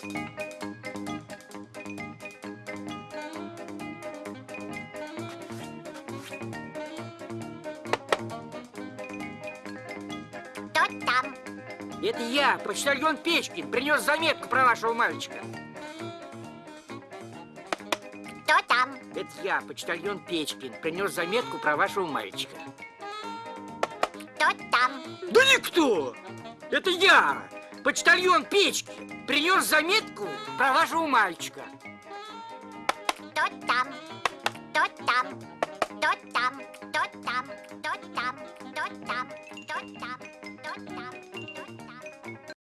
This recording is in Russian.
Там? Это я, почтальон Печкин, принес заметку про вашего мальчика. Кто там? Это я, почтальон Печкин, принес заметку про вашего мальчика. Кто там? Да никто! Это я, почтальон Печкин, принес заметку про вашего мальчика. Кто там? Кто там? Кто там? Кто там? Кто там? Кто там?